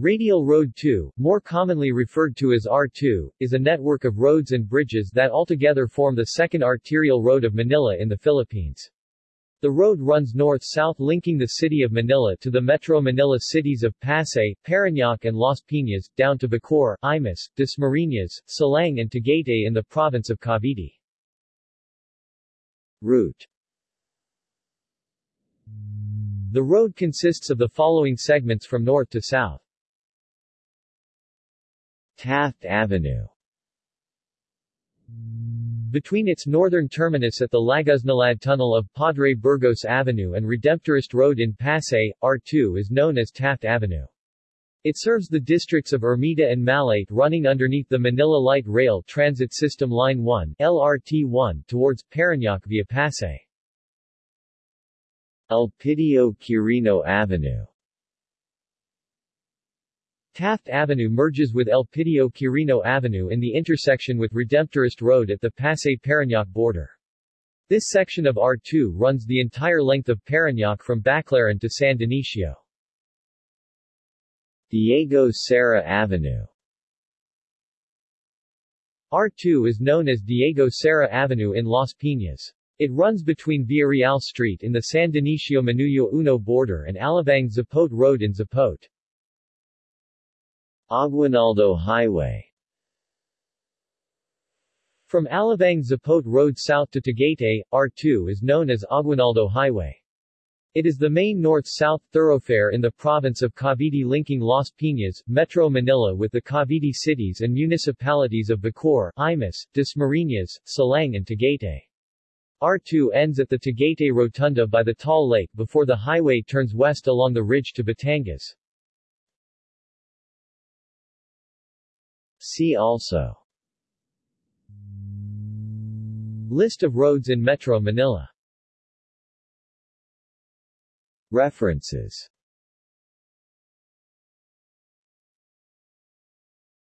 Radial Road 2, more commonly referred to as R2, is a network of roads and bridges that altogether form the second arterial road of Manila in the Philippines. The road runs north-south linking the city of Manila to the Metro Manila cities of Pasay, Parañaque and Las Piñas, down to Bacoor, Imus, Dasmariñas, Silang and Tagaytay in the province of Cavite. Route The road consists of the following segments from north to south. Taft Avenue between its northern terminus at the Lagusnilad Tunnel of Padre Burgos Avenue and Redemptorist Road in Pasay, R2 is known as Taft Avenue. It serves the districts of Ermita and Malate running underneath the Manila Light Rail Transit System Line 1 LRT-1 towards Parañaque via Pasay. Elpidio Quirino Avenue Taft Avenue merges with El Elpidio Quirino Avenue in the intersection with Redemptorist Road at the Pasay-Parañaque border. This section of R2 runs the entire length of Parañaque from Baclaran to San Dionisio. Diego Cera Avenue R2 is known as Diego Cera Avenue in Las Piñas. It runs between Villarreal Street in the San Dionisio Manuyo Uno border and Alabang Zapote Road in Zapote. Aguinaldo Highway From Alabang Zapote Road south to Tagaytay, R2 is known as Aguinaldo Highway. It is the main north-south thoroughfare in the province of Cavite linking Las Piñas, Metro Manila with the Cavite cities and municipalities of Bacoor, Imus, Dasmariñas, Silang and Tagaytay. R2 ends at the Tagaytay Rotunda by the Taal Lake before the highway turns west along the ridge to Batangas. See also. List of roads in Metro Manila. References